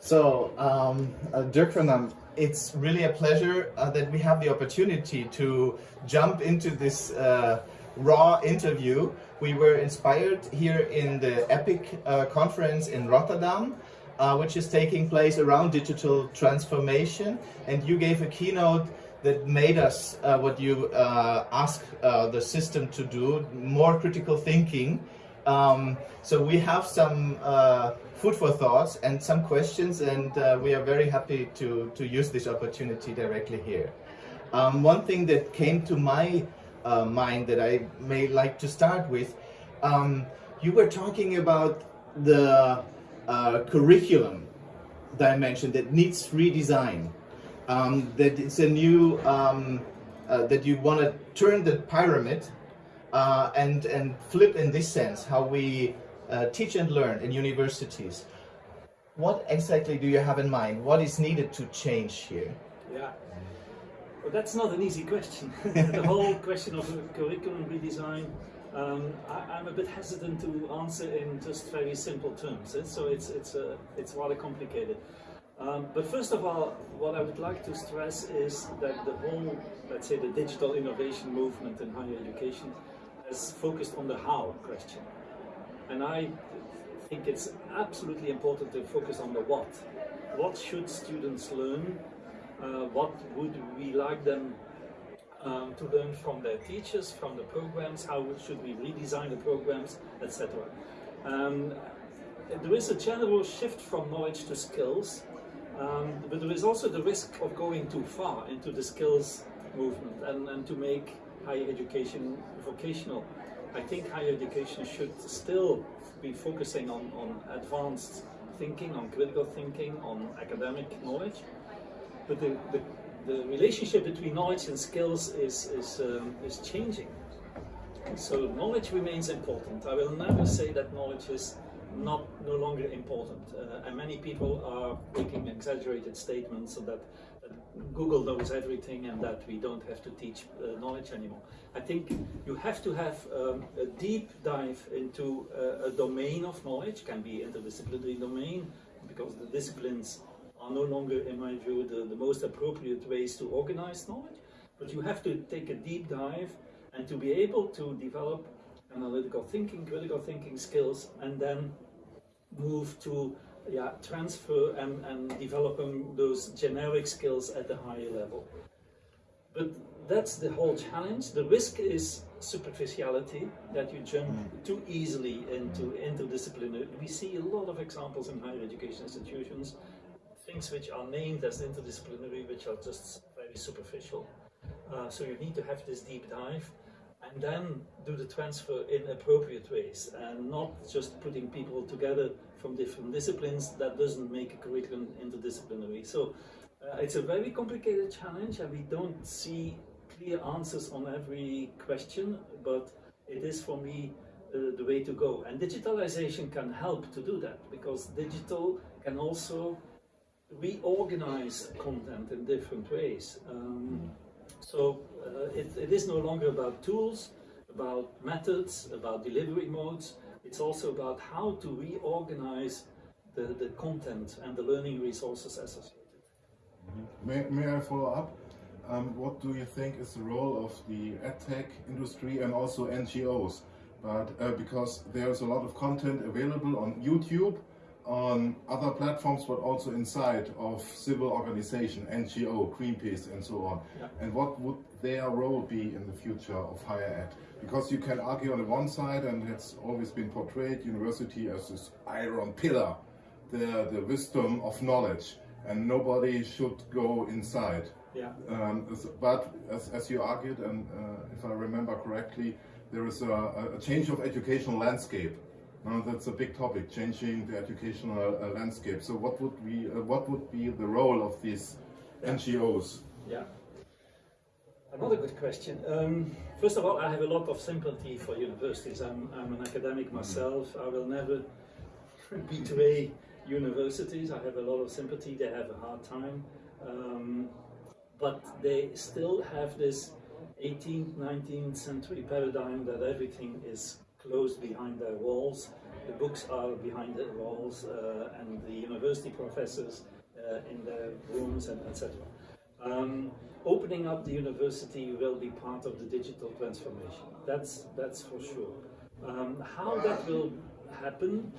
So, um, uh, Dirk Van Damme, it's really a pleasure uh, that we have the opportunity to jump into this uh, raw interview. We were inspired here in the EPIC uh, conference in Rotterdam, uh, which is taking place around digital transformation. And you gave a keynote that made us uh, what you ask uh, the system to do, more critical thinking. Um, so we have some uh, food for thoughts and some questions and uh, we are very happy to, to use this opportunity directly here. Um, one thing that came to my uh, mind that I may like to start with, um, you were talking about the uh, curriculum dimension that needs redesign, um, that it's a new, um, uh, that you want to turn the pyramid uh, and, and flip in this sense how we uh, teach and learn in universities. What exactly do you have in mind? What is needed to change here? Yeah, well, that's not an easy question. the whole question of curriculum redesign, um, I, am a bit hesitant to answer in just very simple terms. Eh? So it's it's uh, it's rather complicated. Um, but first of all, what I would like to stress is that the whole, let's say, the digital innovation movement in higher education has focused on the how question. And I think it's absolutely important to focus on the what. What should students learn? Uh, what would we like them um, to learn from their teachers, from the programs? How should we redesign the programs, etc. Um, there is a general shift from knowledge to skills, um, but there is also the risk of going too far into the skills movement and, and to make higher education vocational. I think higher education should still be focusing on, on advanced thinking, on critical thinking, on academic knowledge. But the, the, the relationship between knowledge and skills is, is, um, is changing. So knowledge remains important. I will never say that knowledge is not no longer important. Uh, and many people are making exaggerated statements so that Google knows everything and that we don't have to teach uh, knowledge anymore. I think you have to have um, a deep dive into uh, a domain of knowledge, can be interdisciplinary domain, because the disciplines are no longer, in my view, the, the most appropriate ways to organize knowledge. But you have to take a deep dive and to be able to develop analytical thinking, critical thinking skills, and then move to yeah, transfer and, and developing those generic skills at the higher level. But that's the whole challenge. The risk is superficiality, that you jump mm. too easily into interdisciplinary. We see a lot of examples in higher education institutions, things which are named as interdisciplinary, which are just very superficial. Uh, so you need to have this deep dive and then do the transfer in appropriate ways and not just putting people together from different disciplines that doesn't make a curriculum interdisciplinary. So uh, it's a very complicated challenge and we don't see clear answers on every question, but it is for me uh, the way to go. And digitalization can help to do that because digital can also reorganize content in different ways. Um, so uh, it, it is no longer about tools, about methods, about delivery modes, it's also about how to reorganize the, the content and the learning resources associated. May, may I follow up? Um, what do you think is the role of the edtech industry and also NGOs? But uh, because there's a lot of content available on YouTube, on other platforms, but also inside of civil organization, NGO, Greenpeace, and so on. Yeah. And what would their role be in the future of higher ed? Because you can argue on the one side, and it's always been portrayed, university as this iron pillar, the, the wisdom of knowledge, and nobody should go inside. Yeah. Um, but as, as you argued, and uh, if I remember correctly, there is a, a change of educational landscape. Now that's a big topic, changing the educational uh, landscape. So what would be uh, what would be the role of these. NGOs? Yeah. Another good question. Um, first of all, I have a lot of sympathy for universities. I'm, I'm an academic mm-hmm. myself. I will never betray universities. I have a lot of sympathy. They have a hard time. Um, but they still have this 18th, 19th century paradigm that everything is closed behind their walls the books are behind the walls uh, and the university professors uh, in their rooms and etc. Um, opening up the university will be part of the digital transformation. That's that's for sure. Um, how that will happen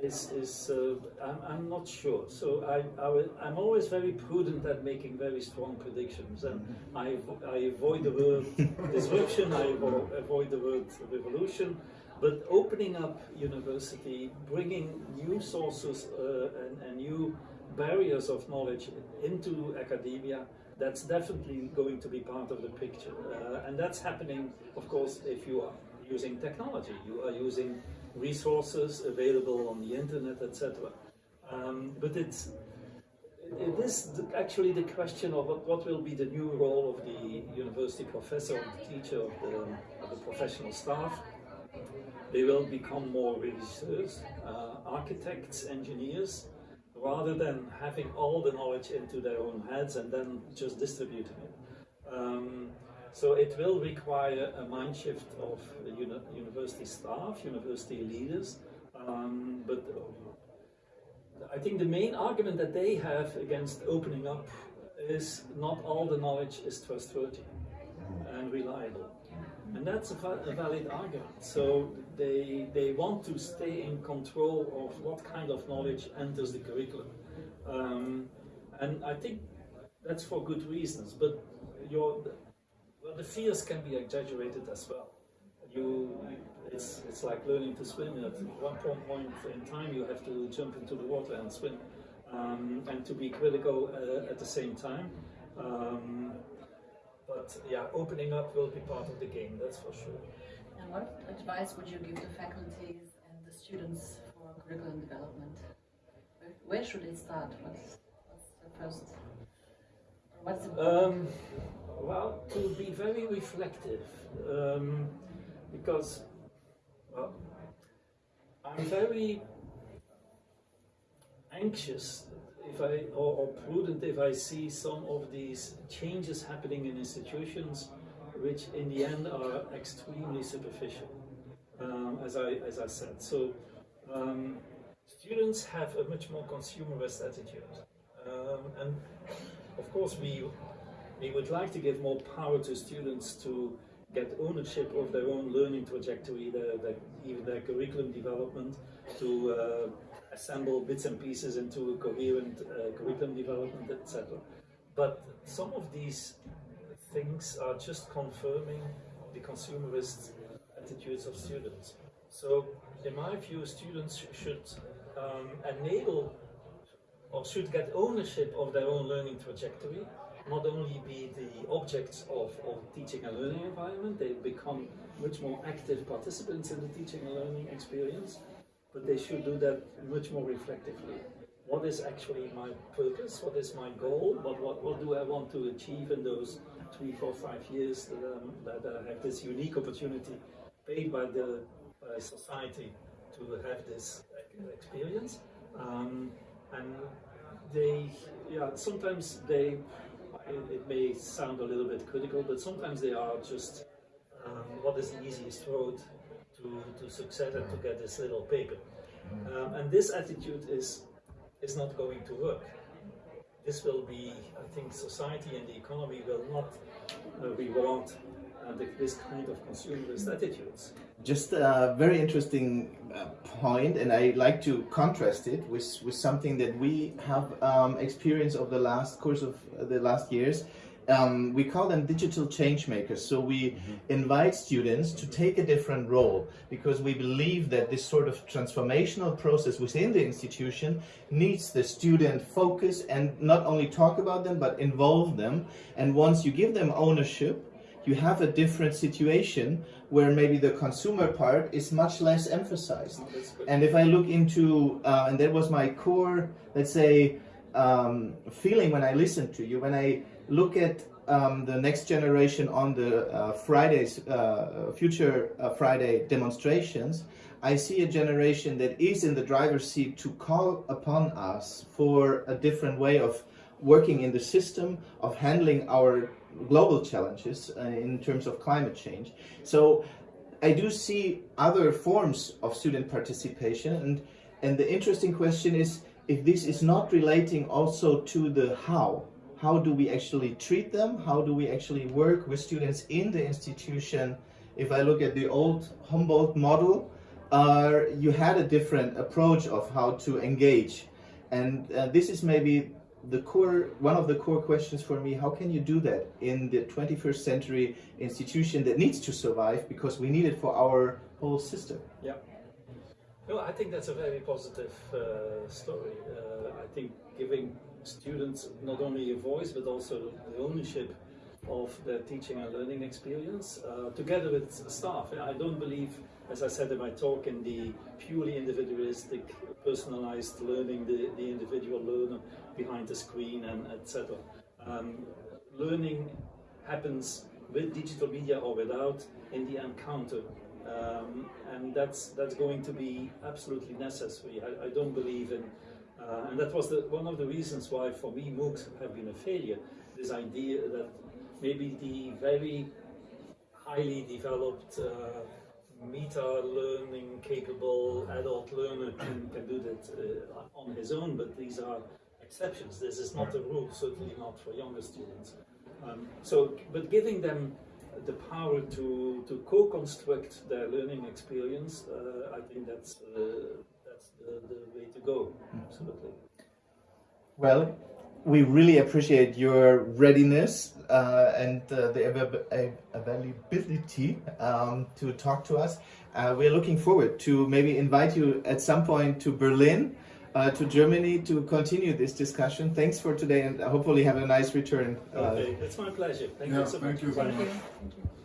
is, is uh, I'm, I'm, not sure. So I, I, am always very prudent at making very strong predictions, and I, I avoid the word disruption, I avoid the word revolution, but opening up university, bringing new sources uh, and, and new barriers of knowledge into academia, that's definitely going to be part of the picture. Uh, and that's happening, of course, if you are using technology, you are using resources available on the internet, etc. Um, but it's it is actually the question of what, will be the new role of the university professor, of the teacher, of the, of the professional staff. They will become more researchers, uh, architects, engineers, rather than having all the knowledge into their own heads and then just distributing it. Um, so it will require a mind shift of uni university staff, university leaders, um, but I think the main argument that they have against opening up is not all the knowledge is trustworthy and reliable. And that's a, a, valid argument. So they, they want to stay in control of what kind of knowledge enters the curriculum. Um, and I think that's for good reasons. But your, well, the fears can be exaggerated as well. You, it's, it's like learning to swim. At one point in time, you have to jump into the water and swim, um, and to be critical uh, at the same time. Um, but yeah, opening up will be part of the game, that's for sure. And what advice would you give to faculties and the students for curriculum development? Where should they start? What's, what's the first? What's the um, well, to be very reflective, um, because well, I'm very anxious if I or, or, prudent if I see some of these changes happening in institutions, which in the end are extremely superficial, um, as I as I said. So um, students have a much more consumerist attitude, um, and of course we we would like to give more power to students to get ownership of their own learning trajectory, their, their, even their curriculum development, to uh, assemble bits and pieces into a coherent uh, curriculum development, etc. But some of these things are just confirming the consumerist attitudes of students. So, in my view, students should um, enable or should get ownership of their own learning trajectory not only be the objects of, of teaching and learning environment, they become much more active participants in the teaching and learning experience, but they should do that much more reflectively. What is actually my purpose? What is my goal? What, what, what do I want to achieve in those three, four, five years that, um, that I have this unique opportunity paid by the by society to have this experience? Um, and they, yeah, sometimes they it, it, may sound a little bit critical, but sometimes they are just um, what is the easiest road to, to succeed and to get this little paper. Um, and this attitude is, is not going to work. This will be, I think, society and the economy will not uh, reward uh, this kind of consumerist attitudes. Just a very interesting uh, point, and I like to contrast it with, with something that we have um, experienced over the last course of uh, the last years. Um, we call them digital change makers. So we mm -hmm. invite students to take a different role because we believe that this sort of transformational process within the institution needs the student focus and not only talk about them, but involve them. And once you give them ownership, you have a different situation where maybe the consumer part is much less emphasized. And if I look into, uh, and that was my core, let's say, um, feeling when I listened to you, when I look at um, the next generation on the uh, Fridays, uh, future uh, Friday demonstrations, I see a generation that is in the driver's seat to call upon us for a different way of working in the system, of handling our global challenges uh, in terms of climate change. So I do see other forms of student participation, and and the interesting question is if this is not relating also to the how. How do we actually treat them? How do we actually work with students in the institution? If I look at the old Humboldt model, uh, you had a different approach of how to engage, and uh, this is maybe the core one of the core questions for me how can you do that in the 21st century institution that needs to survive because we need it for our whole system Yeah. No, I think that's a very positive uh, story. Uh, I think giving students not only a voice but also the ownership of their teaching and learning experience uh, together with staff. I don't believe, as I said in my talk, in the purely individualistic, personalized learning, the, the individual learner behind the screen and etc. Um, learning happens with digital media or without in the encounter um, and that's that's going to be absolutely necessary. I, I don't believe in, uh, and that was the, one of the reasons why for me MOOCs have been a failure. This idea that maybe the very highly developed uh, meta learning capable adult learner can, can do that uh, on his own, but these are exceptions. This is not a rule, certainly not for younger students. Um, so, but giving them the power to, to co-construct their learning experience, uh, I think that's, uh, that's the, the way to go, absolutely. well we really appreciate your readiness uh, and uh, the avail- av- availability um, to talk to us uh, we're looking forward to maybe invite you at some point to berlin uh, to germany to continue this discussion thanks for today and hopefully have a nice return uh, Okay, it's my pleasure. Thank Yeah, you so thank much. you very Thank you. much. Thank you.